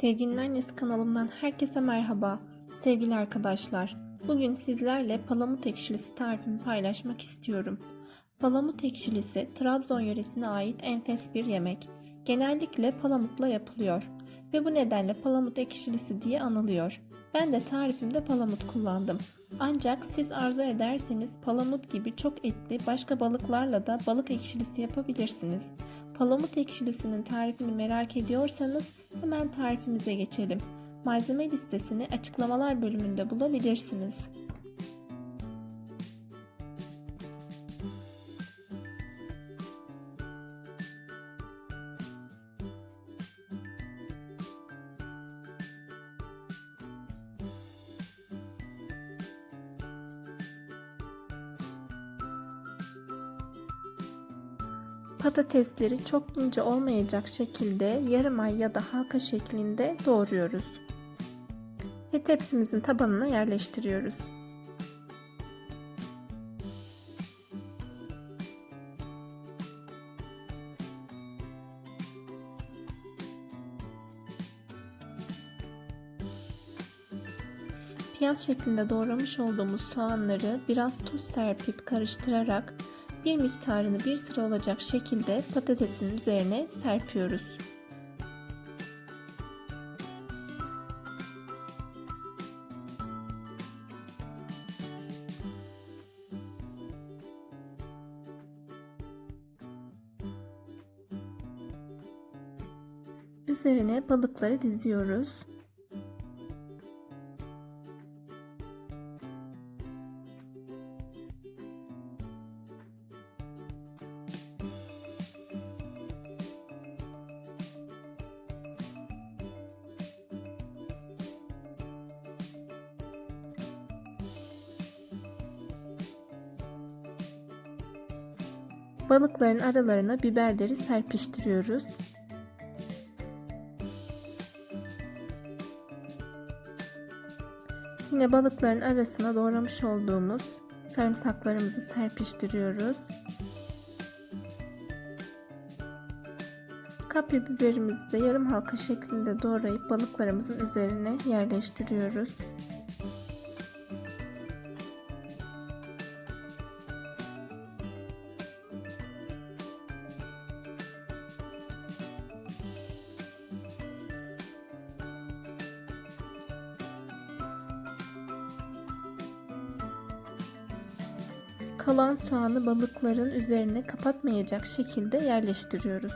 Sevginin Annesi kanalımdan herkese merhaba. Sevgili arkadaşlar, bugün sizlerle palamut ekşilisi tarifimi paylaşmak istiyorum. Palamut ekşilisi Trabzon yöresine ait enfes bir yemek. Genellikle palamutla yapılıyor ve bu nedenle palamut ekşilisi diye anılıyor. Ben de tarifimde palamut kullandım. Ancak siz arzu ederseniz palamut gibi çok etli başka balıklarla da balık ekşilisi yapabilirsiniz. Palamut ekşilisinin tarifini merak ediyorsanız hemen tarifimize geçelim. Malzeme listesini açıklamalar bölümünde bulabilirsiniz. Patatesleri çok ince olmayacak şekilde yarım ay ya da halka şeklinde doğruyoruz. Ve tepsimizin tabanına yerleştiriyoruz. Piyaz şeklinde doğramış olduğumuz soğanları biraz tuz serpip karıştırarak bir miktarını bir sıra olacak şekilde patatesin üzerine serpiyoruz. Üzerine balıkları diziyoruz. Balıkların aralarına biberleri serpiştiriyoruz. Yine balıkların arasına doğramış olduğumuz sarımsaklarımızı serpiştiriyoruz. Kapya biberimizi de yarım halka şeklinde doğrayıp balıklarımızın üzerine yerleştiriyoruz. Kalan soğanı balıkların üzerine kapatmayacak şekilde yerleştiriyoruz.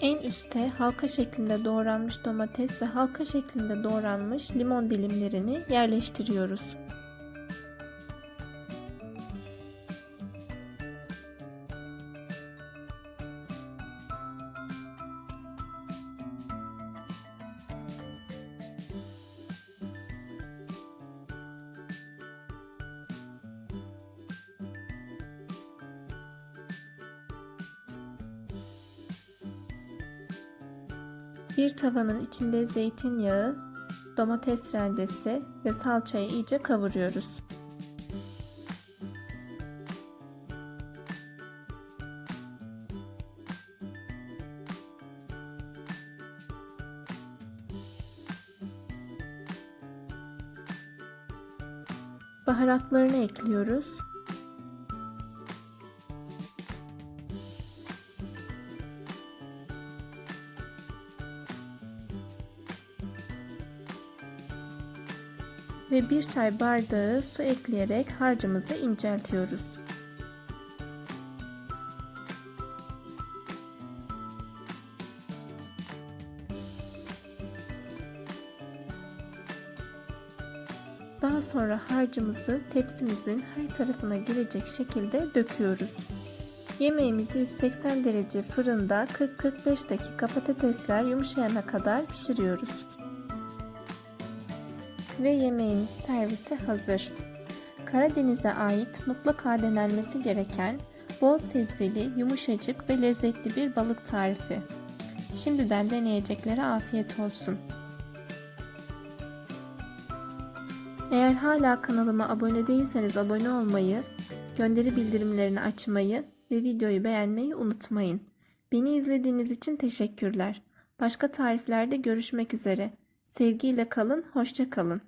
En üste halka şeklinde doğranmış domates ve halka şeklinde doğranmış limon dilimlerini yerleştiriyoruz. Bir tavanın içinde zeytinyağı, domates rendesi ve salçayı iyice kavuruyoruz. Baharatlarını ekliyoruz. Ve bir çay bardağı su ekleyerek harcımızı inceltiyoruz. Daha sonra harcımızı tepsimizin her tarafına gelecek şekilde döküyoruz. Yemeğimizi 180 derece fırında 40-45 dakika patatesler yumuşayana kadar pişiriyoruz ve yemeğimiz servise hazır. Karadeniz'e ait mutlaka denenmesi gereken bol sebzeli, yumuşacık ve lezzetli bir balık tarifi. Şimdiden deneyeceklere afiyet olsun. Eğer hala kanalıma abone değilseniz abone olmayı, gönderi bildirimlerini açmayı ve videoyu beğenmeyi unutmayın. Beni izlediğiniz için teşekkürler. Başka tariflerde görüşmek üzere. Sevgiyle kalın, hoşça kalın.